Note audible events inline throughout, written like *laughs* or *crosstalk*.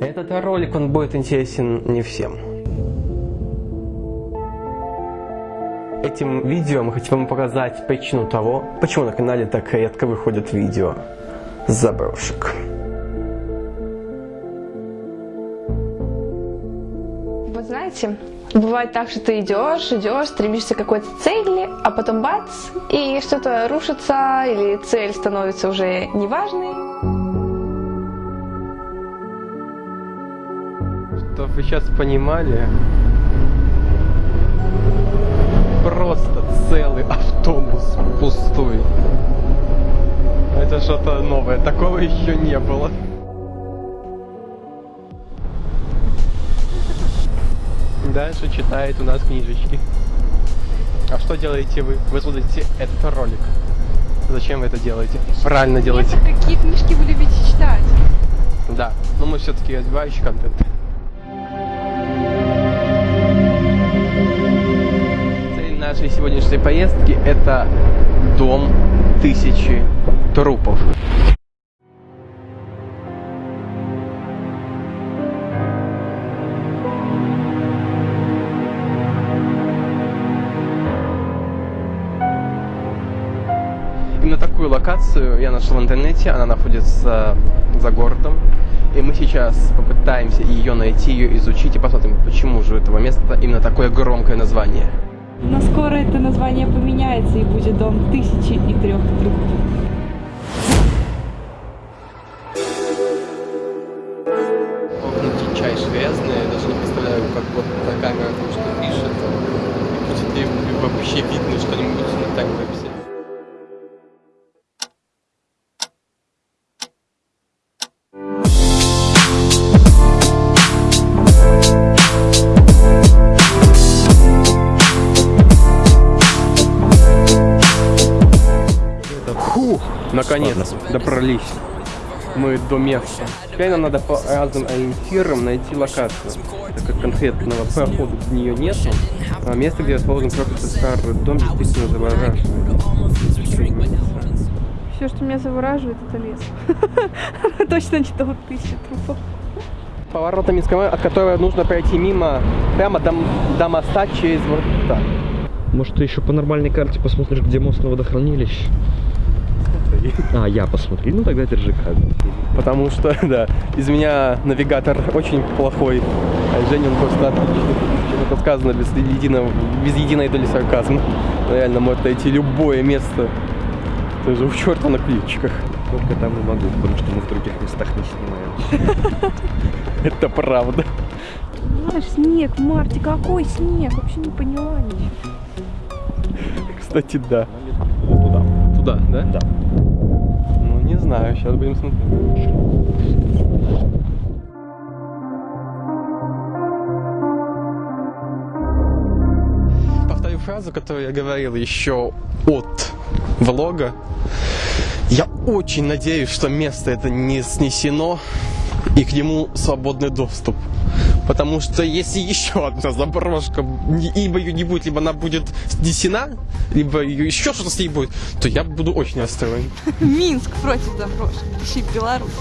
Этот ролик, он будет интересен не всем. Этим видео мы хотим вам показать причину того, почему на канале так редко выходят видео заброшек. Вот знаете, бывает так, что ты идешь, идешь, стремишься к какой-то цели, а потом бац, и что-то рушится, или цель становится уже неважной. Чтобы вы сейчас понимали, просто целый автобус пустой. Это что-то новое, такого еще не было. Дальше читает у нас книжечки. А что делаете вы? Вы смотрите этот ролик. Зачем вы это делаете? Правильно делаете. Какие книжки вы любите читать? Да, но мы все-таки развивающий контент. Нашей сегодняшней поездки это дом тысячи трупов. Именно такую локацию я нашел в интернете, она находится за городом. И мы сейчас попытаемся ее найти, ее изучить и посмотрим, почему же у этого места именно такое громкое название. Но скоро это название поменяется и будет дом тысячи и трех трупов. Наконец добрались мы до места. Теперь нам надо по разным ориентирам найти локацию, так как конкретного прохода в нее нет. А место, где расположен проклятый старый дом, действительно завораживает. Все, что меня завораживает, это лес. *laughs* Точно не дом тысячи трупов. Поворотом Минского, от которого нужно пройти мимо, прямо до, до моста через вот так. Может, ты еще по нормальной карте посмотришь, где мост на водохранилище? *laughs* А, я посмотри. Ну, тогда держи камеру. Потому что, *laughs* да, из меня навигатор *laughs* очень плохой, а Женя он просто отличный. Это сказано без единого, без единой доли сарказма. Реально может найти любое место. Даже у черта на ключиках. Только там и могу, потому что мы в других местах не снимаем. Это правда. Знаешь, снег в марте, какой снег? Вообще не поняла ничего. Кстати, да. Туда. Туда, да? Да. Знаю, сейчас будем смотреть. Повторю фразу, которую я говорил еще от влога. Я очень надеюсь, что место это не снесено и к нему свободный доступ. Потому что если еще одна заброшка, либо ее не будет, либо она будет снесена, либо ее еще что-то с ней будет, то я буду очень расстроен. Минск против заброшек. Ищи Беларусь.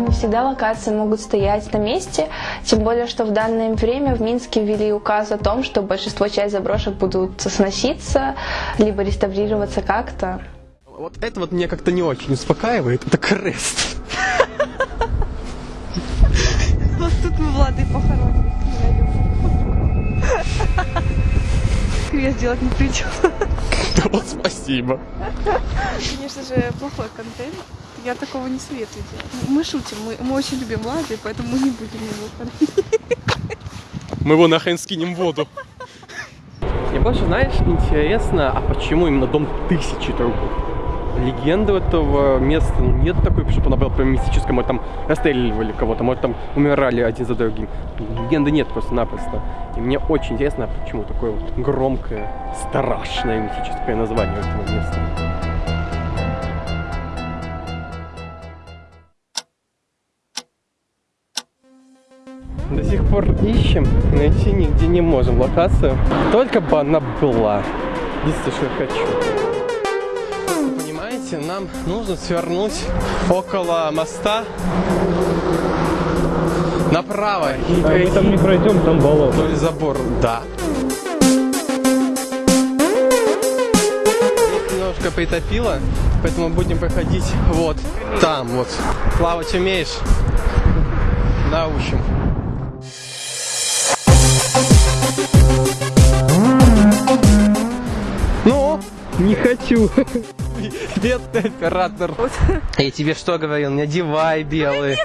Не всегда локации могут стоять на месте, тем более, что в данное время в Минске ввели указ о том, что большинство часть заброшек будут сноситься, либо реставрироваться как-то. Вот это вот меня как-то не очень успокаивает. Это крест. Вот тут мы Влады похороним. Крест *laughs* делать не придется. Да вот спасибо. Конечно же, плохой контент. Я такого не советую делать. Мы шутим, мы, мы очень любим Влады, поэтому мы не будем его хоронить. Мы его нахрен скинем в воду. Мне больше, знаешь, интересно, а почему именно дом тысячи трупов? Легенды этого места ну, нет такой, чтобы она была прям мистическая. Может, там расстреливали кого-то, может, там умирали один за другим. Легенды нет просто-напросто. И мне очень интересно, почему такое вот громкое, страшное мистическое название этого места. До сих пор ищем, найти нигде не можем локацию. Только бы она была. Единственное, что я хочу. Смотрите, нам нужно свернуть около моста направо и А мы там не пройдем, там болото. вдоль забора. Да. Здесь немножко притопило, поэтому будем проходить вот там вот. Плавать умеешь? Научим. Ну, Не хочу. Бедный оператор. Я тебе что говорил? Не одевай белые.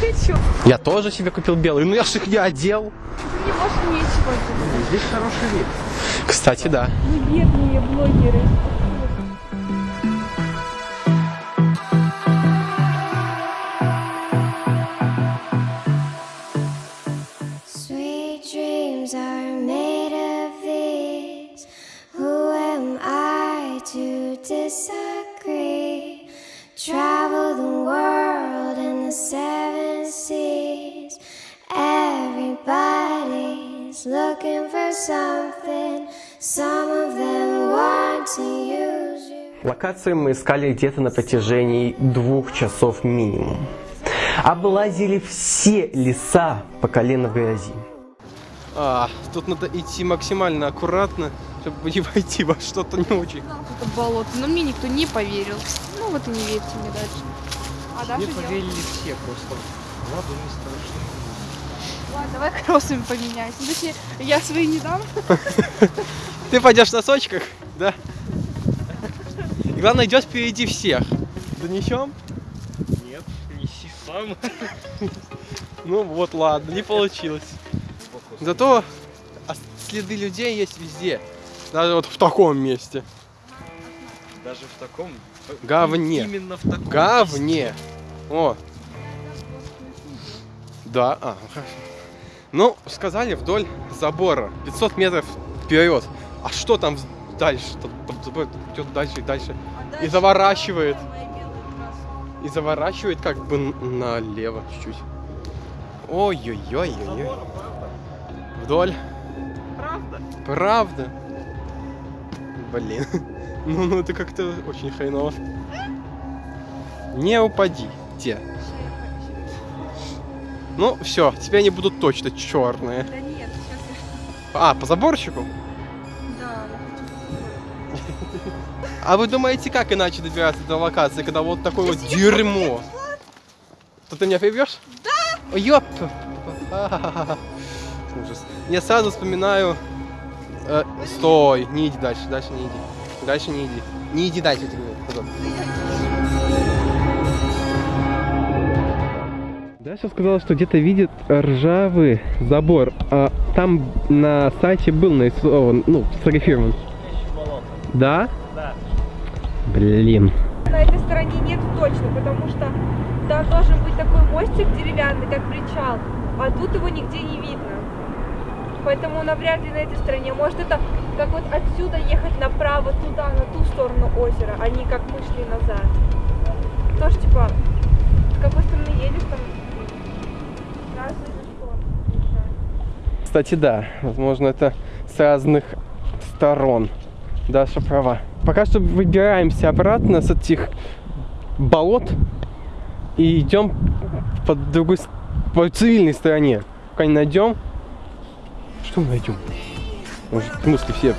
Хочу. *laughs* Я тоже себе купил белый, ну я ж их не одел. Мне больше нечего. Здесь хороший вид. Кстати, да. Не бедные блогеры. Sweet dreams are Локацию мы искали где-то на протяжении двух часов минимум. Облазили все леса по колено в грязи. А, тут надо идти максимально аккуратно, чтобы не войти во что-то не очень. Это болото. Но мне никто не поверил. Ну вот и не верьте мне дальше. А дальше делать? все просто. Ладно, не страшно. Ладно, давай кроссами поменяйся. Ну, Точнее, я свои не дам. *laughs* Ты пойдешь в носочках, да? Главное, идешь впереди всех. Донесем? Нет, неси сам. *laughs* Ну вот, ладно, не получилось. Зато следы людей есть везде. Даже вот в таком месте. Даже в таком... Говне. Именно в таком Говне. О. Да, а, хорошо. Ну, сказали вдоль забора. 500 метров вперед. А что там дальше? Там, там идет дальше и дальше. И заворачивает. И заворачивает как бы налево чуть-чуть. Ой-ой-ой-ой. Вдоль. Правда? Правда? Блин. *laughs* Ну, ну это как-то очень хреново. Не упади. Те. Ну, все, теперь они будут точно черные. Да нет, сейчас А, по заборчику? А вы думаете, как иначе добираться до локации, когда вот такое вот дерьмо? То ты меня прибьешь? Да! Ёп! Ужас. Я сразу вспоминаю... э, стой, не иди дальше, дальше не иди. Дальше не иди. Не иди дальше, тебе. Потом. Даша сказала, что где-то видит ржавый забор. А там на сайте был нарисован, ну, сфотографирован. Да? Блин. На этой стороне нет точно, потому что там должен быть такой мостик деревянный, как причал, а тут его нигде не видно. Поэтому навряд ли на этой стороне. Может это как вот отсюда ехать направо туда, на ту сторону озера, а не как мы шли назад. Тоже типа, с какой стороны едешь там. Кстати, да. Возможно, это с разных сторон. Даша права. Пока что выбираемся обратно с этих болот и идем по другой, по цивильной стороне. Пока не найдем. Что мы найдем? Может, в смысле все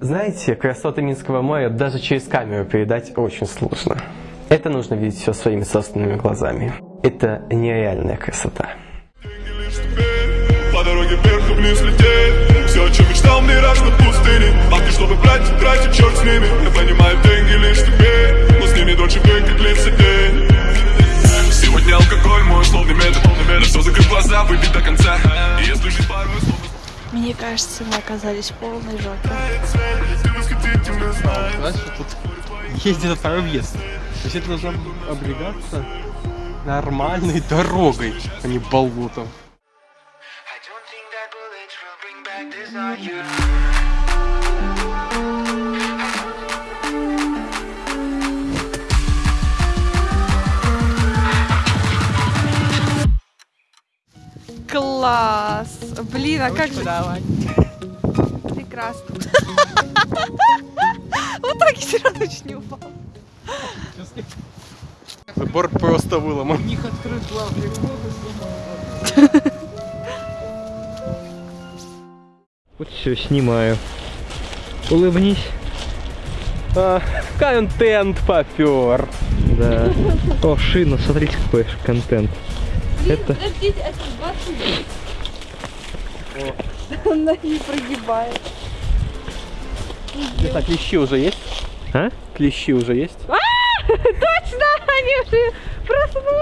Знаете, красоты Минского моря даже через камеру передать очень сложно. Это нужно видеть все своими собственными глазами. Это нереальная красота. По дороге вверх и вниз лететь Все, о чем мечтал, мираж на пустыне ты, чтобы брать, тратить, черт с ними Я понимаю, деньги лишь тебе Но с ними дольше день, как длится день Сегодня алкоголь, мой условный метод Все, закрыв глаза, выпить до конца И если жить порой, словно Мне кажется, мы оказались в полной жопе. знаешь что тут есть где-то второй въезд. То есть это должна облегаться нормальной дорогой, а не болотом. Класс! Блин, а как же... Прекрасно. *laughs* Вот так я все равно не упал. Забор просто выломан. Вот все, снимаю. Улыбнись. А, контент попер. Да. О, шина, смотрите, какой контент. Это Подождите, это 20 *laughs* Она не прогибает. Это клещи уже есть? А? Клещи уже есть? *laughs* Точно, они уже проснулись.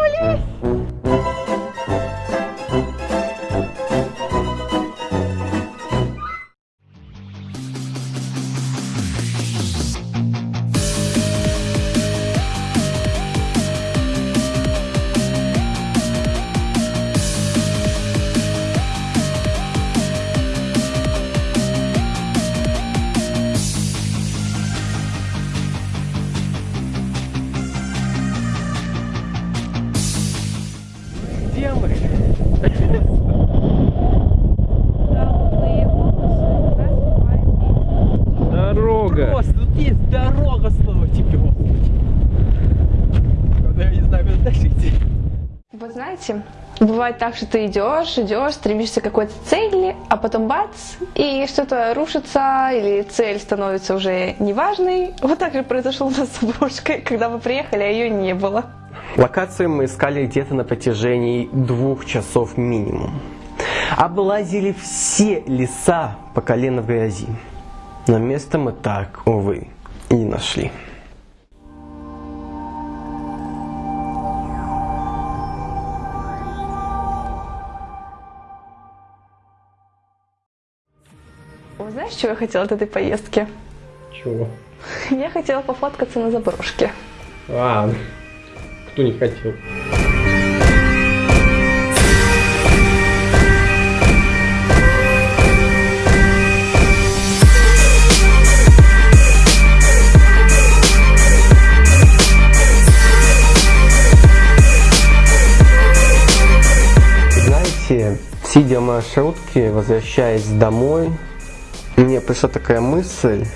Знаете, бывает так, что ты идешь, идешь, стремишься к какой-то цели, а потом бац, и что-то рушится, или цель становится уже неважной. Вот так же произошло у нас с бабушкой, когда мы приехали, а ее не было. Локацию мы искали где-то на протяжении двух часов минимум. Облазили все леса по колено в грязи. Но место мы так, увы, и не нашли. Знаешь, чего я хотела от этой поездки? Чего? *laughs* Я хотела пофоткаться на заброшке. А, кто не хотел? Знаете, сидя в маршрутке, возвращаясь домой, мне пришла такая мысль,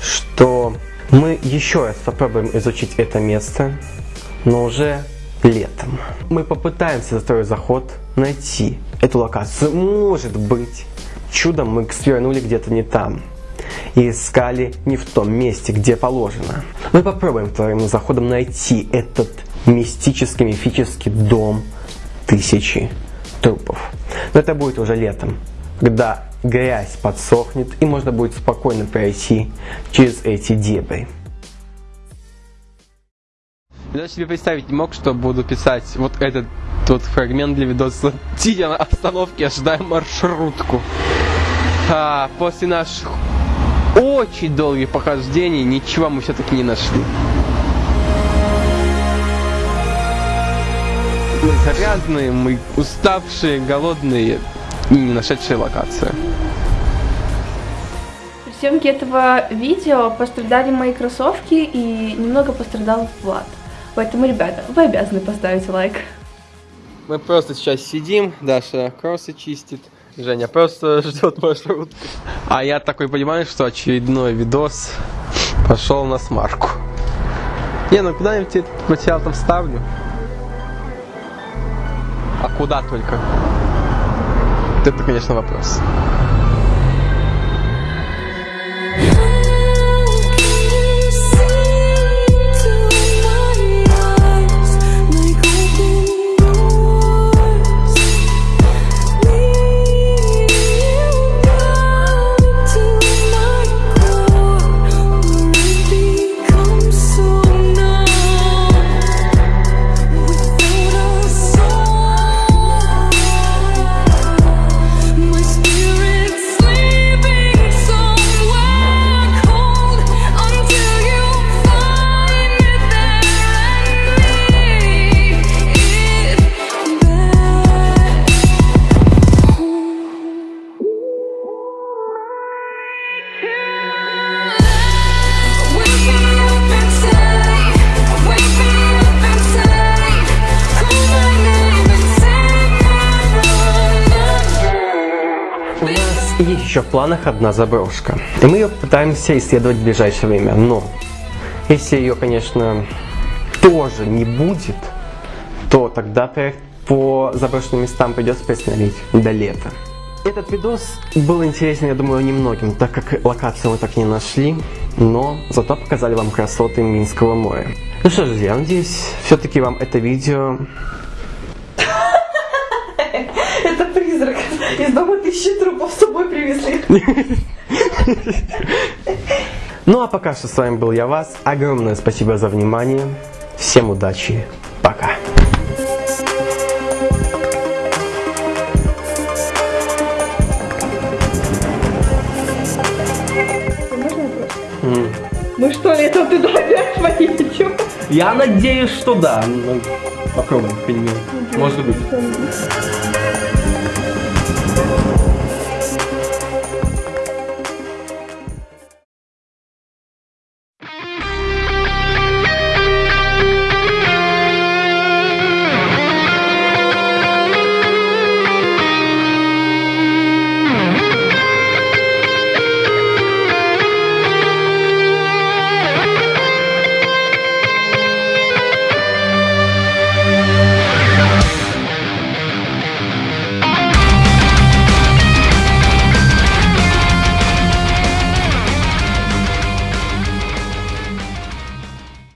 что мы еще раз попробуем изучить это место, но уже летом. Мы попытаемся за второй заход найти эту локацию. Может быть, чудом мы свернули где-то не там и искали не в том месте, где положено. Мы попробуем вторым заходом найти этот мистический, мифический дом тысячи трупов. Но это будет уже летом, когда грязь подсохнет и можно будет спокойно пройти через эти дебри. Я даже себе представить не мог, что буду писать вот этот тот фрагмент для видоса, *laughs* сидя на остановке, ожидая маршрутку. А, после наших очень долгих похождений ничего мы все-таки не нашли. Мы грязные, мы уставшие, голодные и не нашедшие локацию. При съемке этого видео пострадали мои кроссовки и немного пострадал Влад. Поэтому, ребята, вы обязаны поставить лайк. Мы просто сейчас сидим, Даша кроссы чистит, Женя просто *laughs* ждет маршрутку. А я такой понимаю, что очередной видос пошел на смарку. Не, ну куда-нибудь этот материал там ставлю. А куда только? Это, конечно, вопрос. Еще в планах одна заброшка. И мы ее пытаемся исследовать в ближайшее время. Но если ее, конечно, тоже не будет, то тогда проект по заброшенным местам придется приостановить до лета. Этот видос был интересен, я думаю, немногим, так как локацию мы так не нашли, но зато показали вам красоты Минского моря. Ну что ж, друзья, надеюсь, все-таки вам это видео Это призрак. Из дома тысячи трупов с собой привезли. *laughs* Ну а пока что с вами был я вас. Огромное спасибо за внимание. Всем удачи. Пока. Мы что, летом туда опять поедем? Я надеюсь, что да. Ну, Попробуем, Может быть.